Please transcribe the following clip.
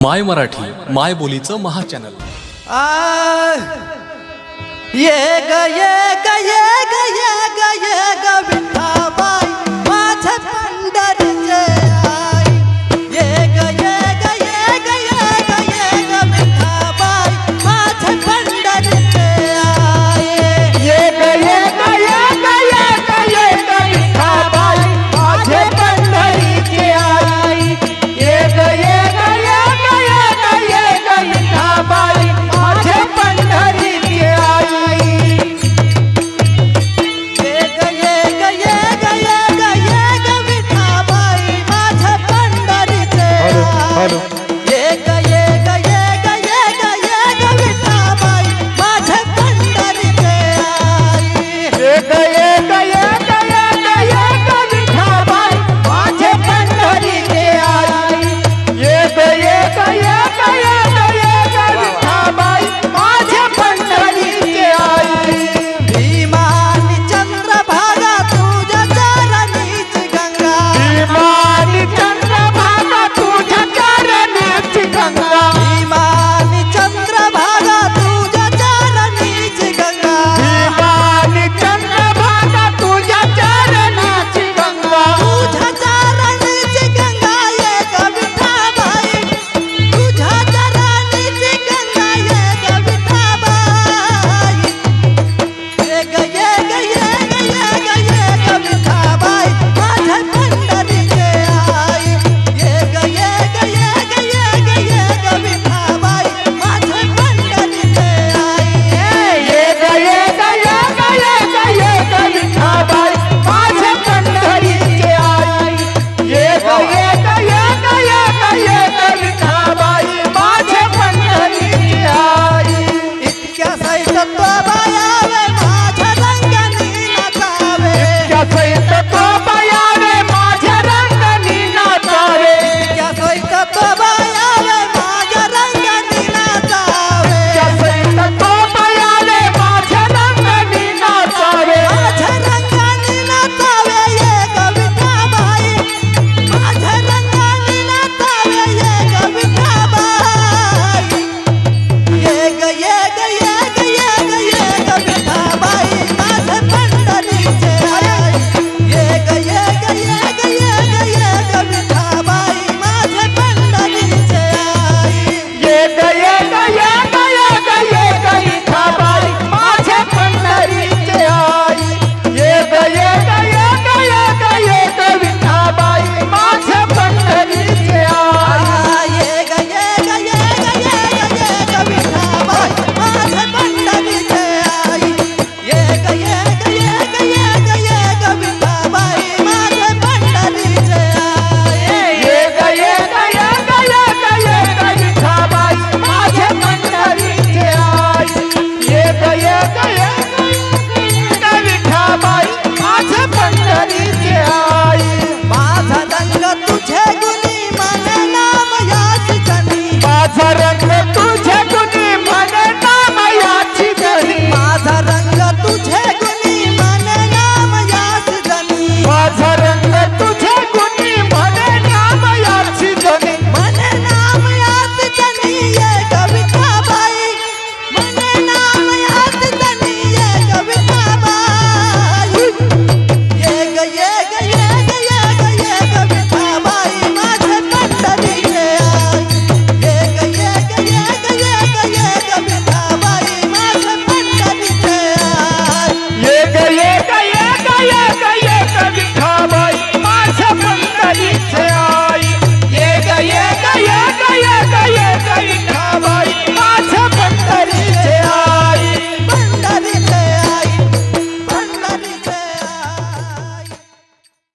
माय मराठी माय बोलीचं महा चॅनल ये ग ये ग ये ग ये ग ये estoy যত বায়া